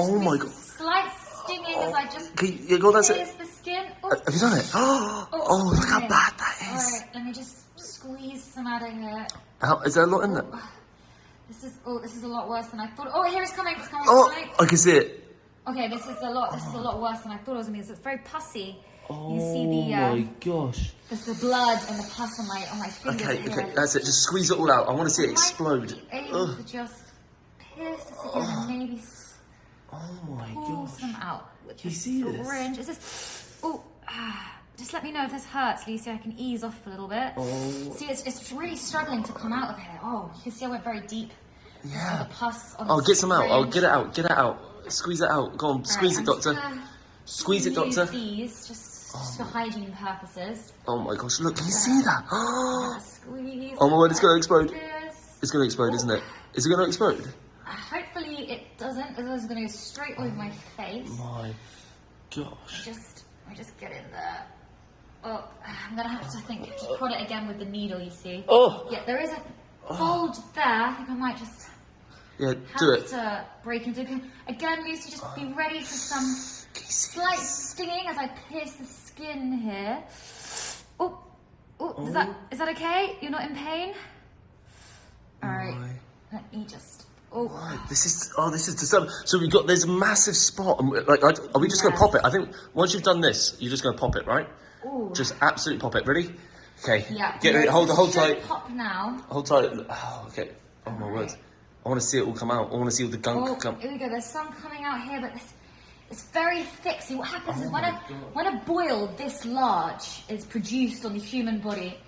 Oh my god. Slight stinging as I just Can you, go that's it. the skin. Oh, Have you done it? Oh, oh look how bad that is. Alright, let me just squeeze some out of here. How, is there a lot in there? This is oh, this is a lot worse than I thought. Oh, here it's coming. It's coming. Oh, coming. I can see it. Okay, this is a lot. This is a lot worse than I thought it was gonna be. It's very pussy. you see Oh the uh, my gosh. there's the blood and the pus on my on my fingers. Okay, here. okay, that's it. Just squeeze it all out. I want to see it explode. Able to just pierce this again and maybe Oh my pull gosh. some out with you see this? syringe. Is this? Oh, ah, just let me know if this hurts, Lucy. I can ease off a little bit. Oh. See, it's, it's really struggling to come out of here. Oh, you can see I went very deep. Yeah. The pus on Oh, the get some out. Oh, get it out. Get it out. Squeeze it out. Go on, squeeze Right, it, doctor. Squeeze it, doctor. These just, just for hygiene purposes. Oh my gosh, look, can you see that? Squeeze. Oh my word, it's gonna explode. It's gonna explode, isn't it? Is it gonna explode? Uh, Hopefully it doesn't. Otherwise, it's going to go straight over my oh face. My gosh. Just, I just get in there. Oh, I'm gonna have to think just prod it again with the needle. You see? Oh. Yeah, there is a oh. bulge there. I think I might just Yeah, have do it. to break into it. Again, Lucy, just be oh. ready for some Can you see slight stinging as I pierce the skin here. Oh, oh, is that is that okay? You're not in pain? All right. Let me just. Oh, Right, this is oh, this is disturbing. So we got there's a massive spot. And like, I, are we just gonna pop it? I think once you've done this, you're just gonna pop it, right? Ooh. Just absolutely pop it. Ready? Okay. yeah. Get ready. Hold, hold tight. Pop now. Hold tight. Oh, okay. Oh my word. I want to see it all come out. I want to see all the gunk Oh, come. here we go. There's some coming out here, but this, it's very thick. See, what happens Oh is when a God. when a boil this large is produced on the human body,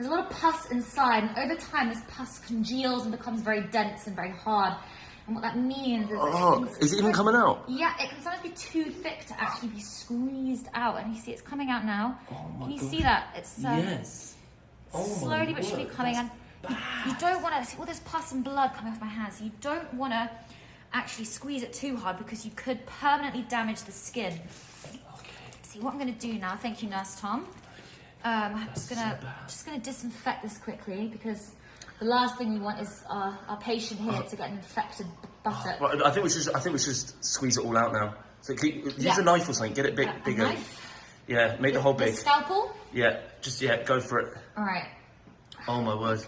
there's a lot of pus inside, and over time, this pus congeals and becomes very dense and very hard. And what that means is, that Oh, can is it even coming out? Yeah, it can sometimes be too thick to actually be squeezed out. And you see, it's coming out now. Oh my can you gosh. see that? It's uh, Yes. Oh slowly but surely word, coming that's in. You, you don't want to see all this pus and blood coming off my hands. You don't want to actually squeeze it too hard because you could permanently damage the skin. Okay. See what I'm going to do now. Thank you, Nurse Tom. Um, I'm just gonna just gonna disinfect this quickly because the last thing we want is our, our patient here to get an infected b- buttock. Right, I think we should. I think we should just squeeze it all out now. So keep, use Yeah. a knife or something. Get it big, A- a bigger. knife? Yeah, make the hole The big. scalpel. Yeah, just yeah, go for it. All right. Oh my word.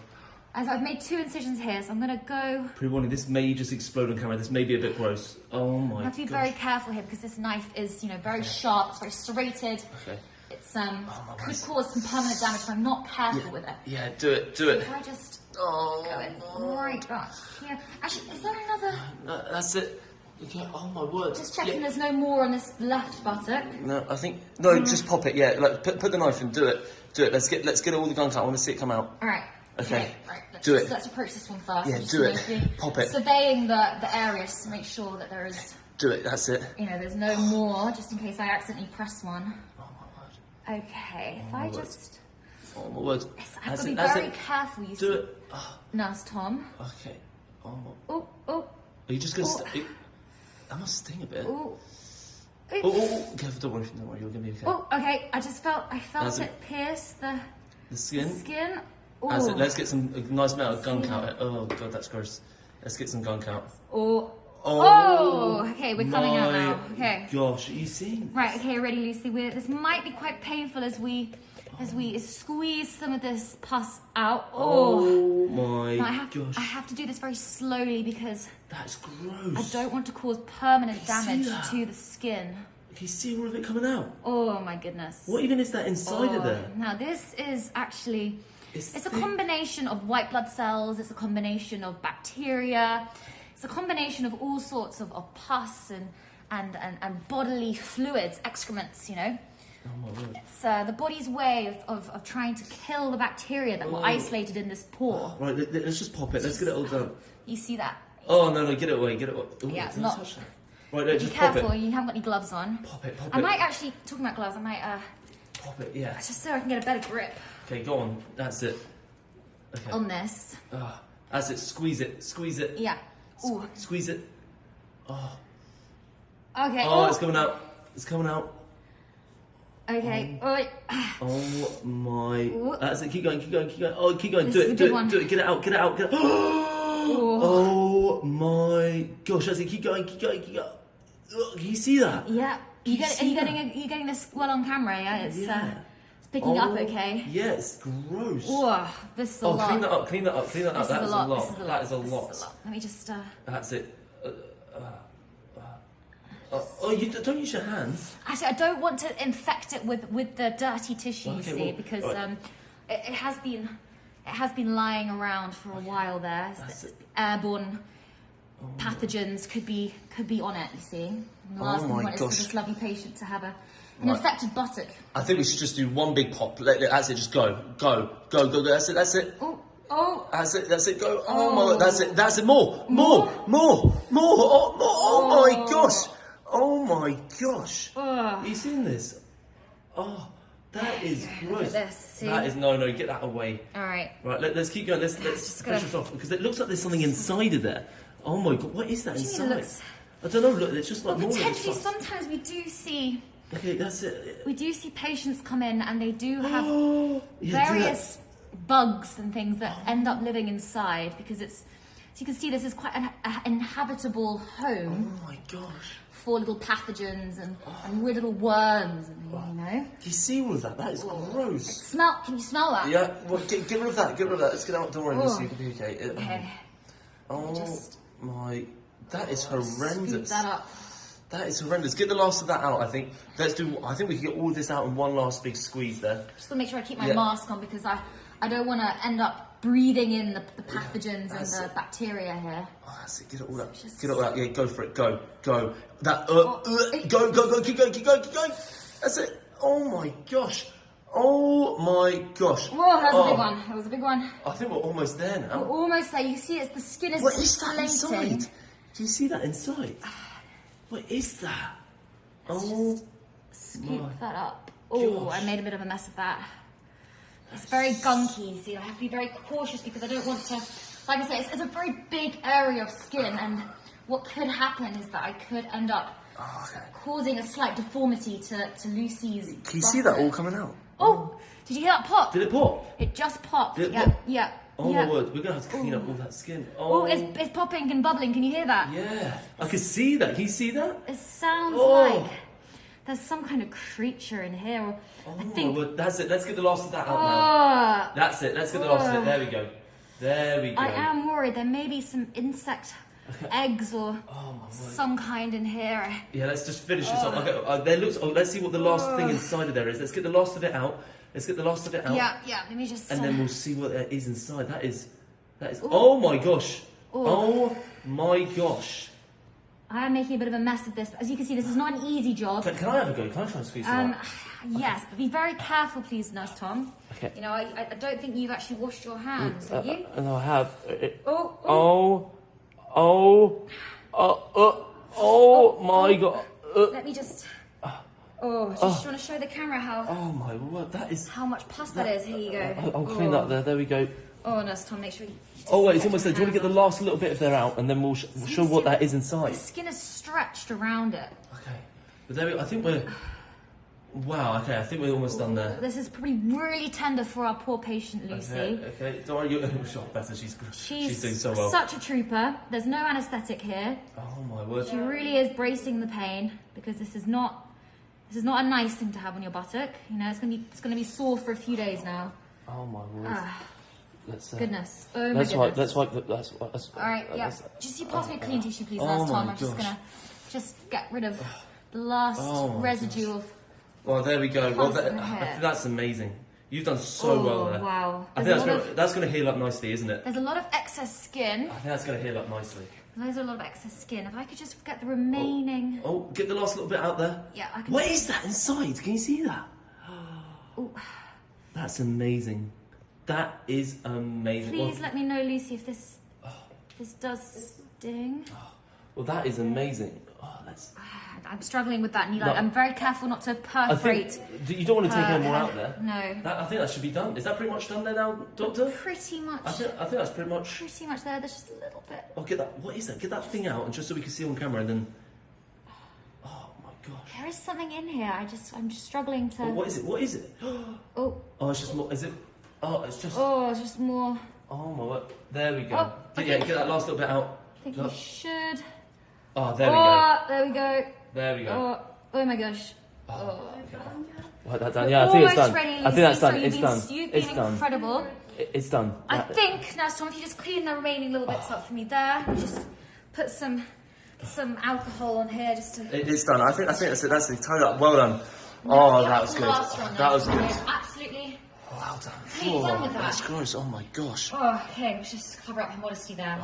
As I've made two incisions here, so I'm gonna go. Pre-warning, this may just explode on camera. This may be a bit gross. Oh my I have to be gosh. very careful here because this knife is, you know, very sharp. It's very serrated. Okay. It's um Oh, could word. cause some permanent damage if I'm not careful with it. Yeah, do it, do it. If I just Oh, go in right back here. Actually, is there another? no, that's it. Okay, oh my word. Just checking Yeah. there's no more on this left buttock. No, I think no. Just pop it. Yeah, like put, put the knife in. Do it. Do it. Let's get let's get all the gunk out. I want to see it come out. All right. Okay. Right. Let's Do just, it. Let's approach this one first. Yeah, do it. Pop it. Surveying the the area just to make sure that there is, Do it. That's it. you know, there's no more, just in case I accidentally press one. Oh. Okay. If oh, I word. just, Oh my word. yes, I have That's to be very it. careful. You Do see, it. Oh, Nurse Tom. okay. Oh, my- Oh, oh, are you just gonna? Oh. St- that must sting a bit. oh. Oh, oh, oh, careful, don't worry, don't worry, you're gonna be okay. Oh, okay. I just felt I felt That's it it. pierce the the skin. skin. It. Oh, Let's get some nice amount of gunk out. Oh god, that's gross. Let's get some gunk out. oh, Oh, oh. Okay, we're coming out now. Okay. Gosh, are you seeing? Right. Okay. Ready, Lucy. We're, this might be quite painful as we as we squeeze some of this pus out. Oh. Oh my Now I have gosh, I have to do this very slowly because that's gross. I don't want to cause permanent damage to the skin. Can you see all of it coming out? Oh my goodness. What even is that inside of Oh, there? Now this is actually It's it's a combination of white blood cells, it's a combination of bacteria, it's a combination of all sorts of, of pus and, and, and, and bodily fluids, excrements, you know. Oh. It's uh, the body's way of, of, of trying to kill the bacteria that were Oh. isolated in this pore. Right, let, us just pop it. Let's get it all done. You see that? Oh no, no, get it away, get it away. Ooh, Yeah, I not- touch that? Right, no, Be just pop careful, it. you haven't got any gloves on. Pop it, pop I it. might actually, talking about gloves, I might, uh, Pop it, yeah. just so I can get a better grip Okay, go on. That's it. Okay. on this. Ah, that's it. Squeeze it. Squeeze it. Yeah. Ooh. Squeeze it. Oh, Okay. oh, it's coming out. It's coming out. Okay. Oh. Oh my. Ooh. That's it. Keep going. Keep going. Keep going. Oh, keep going. This do it. Do it. one. Do it. Get it out. Get it out. Get it. out. Oh my gosh. That's it. Keep going. Keep going. Keep going. Look, can you see that? Yeah. You get, are you getting a, you getting this well on camera? Yeah, it's uh, Yeah. it's picking up Oh, okay. Yeah, it's gross. Whoa, this is a Oh, lot. clean that up, clean that up, clean that up. That is is a lot. Is a That is a lot. is a lot. Let me just. Uh, That's it. Uh, uh, uh, uh, oh, you don't use your hands. Actually, I don't want to infect it with, with the dirty tissue, you see, well, because alright. um, it, it has been it has been lying around for a while there. That's it. Airborne pathogens could be could be on it. You see, and the Oh last thing we my want is for this lovely patient to have a an Right. infected buttock. I think we should just do one big pop. Let, let- that's it. Just go, go, go, go, go. That's it. That's it. Oh, oh, That's it. That's it. Go. Oh, Oh. my. God, That's it. That's it. More, more, more, more. Oh, more. oh, oh. my Oh. gosh. Oh my gosh. Ugh. You seen this? Oh, that is gross. this, see? That is no, no. Get that away. all right. Right. Let, us keep going. Let's let's Just finish this off because it looks like there's something inside of there. Oh my god. What is that inside? looks- I don't know. Look, it's just like Well, potentially, sometimes we do see Okay, that's it. we do see patients come in and they do have Oh, yeah, various bugs and things that oh. end up living inside because it's so you can see this is quite an inhabitable home Oh my gosh. for little pathogens and, oh. and weird little worms and things, you know. Do you see all of that? That is gross. Smell? Can you smell that? Yeah, well, get, get rid of that. Get rid of that. Let's get out. Don't worry, Oh. Lucy. It'll be okay. It- Okay. Oh Just- my, that is Scoop horrendous. that up. That is horrendous. Get the last of that out. I think. Let's do. I think we can get all this out in one last big squeeze there. Just gonna make sure I keep my Yeah. mask on because I I don't want to end up breathing in the, the pathogens and the it. bacteria here. Oh, that's it. Get it all out. Just- Get it all out. Yeah, go for it. Go, go. That. Uh, Oh, uh, go, go, go. Keep going. Keep going. Keep going. That's it. Oh my gosh. Oh my gosh. Whoa, that was a Oh, big one. That was a big one. I think we're almost there now. We're almost there. You see, it's the skin is What is that inside? Do you see that inside? What is that? Oh. Scoop My that up. Oh. I made a bit of a mess of that. It's very gunky, see. I have to be very cautious because I don't want to. Like I say, it's, it's a very big area of skin, and what could happen is that I could end up Oh, okay. causing a slight deformity to, to Lucy's. Can you see that all coming out? Oh, did you hear that pop? Did it pop? It just popped. Did it yeah, pop? yeah. Oh yeah. my word, we're gonna have to clean up all that skin. Oh, Oh, it's, it's popping and bubbling. Can you hear that? yeah. I can see that. Can you see that? It sounds Oh. like there's some kind of creature in here. Oh I think. word, that's it. Let's get the last of that out now. Oh, That's it. Let's get the last of it. There we go. There we go. I am worried. There may be some insect eggs or Oh some kind in here. Yeah, let's just finish this off. Okay, uh, there looks. Oh, let's see what the last thing inside of there is. Let's get the last of it out. Let's get the last of it out. Yeah, yeah. Let me just. And uh, then we'll see what there is inside. That is. That is. Oh my gosh. Oh my gosh. I am making a bit of a mess of this. But as you can see, this is not an easy job. Can, can I have a go? Can I try and squeeze some Um, out? yes, but be very careful, please, Nurse Tom. Okay. You know, I, I- I don't think you've actually washed your hands, have you? Uh, no, I have. Oh, oh, Oh, oh, oh, uh, oh my god. Uh, let me just. Oh, just want to show the camera how oh my word, that is. how much pus that is. Here you go. I'll, I'll clean oh. that there. There we go. Oh, Nurse Tom, make sure you. Oh wait, it's almost there. Do you want to get the last little bit of there out, and then we'll, sh- we'll show what that is inside? The skin is stretched around it. Okay, but there we. I think we're. Wow. Okay, I think we're almost done there. This is probably really tender for our poor patient Lucy. Okay. Okay. Don't worry. You're oh, better. She's She's, she's doing so well. such a trooper. There's no anaesthetic here. oh my word. She really is bracing the pain because this is not this is not a nice thing to have on your buttock. You know, it's gonna be it's gonna be sore for a few days now. Oh my word. Ah, Let's. Uh, goodness. Oh my Let's goodness. wipe. Let's wipe. That's, that's, All right, yeah. that's- Just you pass me a clean tissue, please, Oh Tom. my I'm just gonna just get rid of the last Oh my residue of. Well, there we go. Well, that, I think that's amazing. You've done so oh well there. wow! I There's think that's gonna, of that's gonna heal up nicely, isn't it? there's a lot of excess skin. I think that's gonna heal up nicely. There's a lot of excess skin. If I could just get the remaining. Oh, oh get the last little bit out there. Yeah, I can. What is that inside? Can you see that? Oh. That's amazing. That is amazing. Please Well, let me know, Lucy, if this oh. this does sting. Oh. Well, that is amazing. Oh, that's. I'm struggling with that, and No. like, I'm very careful not to perforate. think you don't want to take her any more out there. No, That, I think that should be done. Is that pretty much done there now, Doctor? pretty much, I think, I think that's pretty much. pretty much there. There's just a little bit. Oh, get that. What is that? Get that thing out, and just so we can see on camera, and then. Oh my gosh. There is something in here. I just, I'm just struggling to. Oh, what is it? What is it? Oh, Oh, it's just more. Is it? Oh, it's just. oh, it's just more. Oh my word. There we go. Oh, Get- okay. Yeah, get that last little bit out. I think Look. you should. Oh, there we go. oh, there we go. There we go. Oh, oh my gosh. Oh, oh. Well, that's done. Yeah, I think it's Almost done. ready. I think that's So done. You've It's been, done. You've It's been done. incredible. It- It's done. I That- think now, Tom, if you just clean the remaining little bits up for me there, just put some some alcohol on here just to. It, it's done. I think. I think that's it. That's the total. Well done. Oh, Yeah, that was good. last one That was good. Absolutely. Well done. How you done with that? That's gross. Oh my gosh. Oh, okay, let's just cover up her modesty there.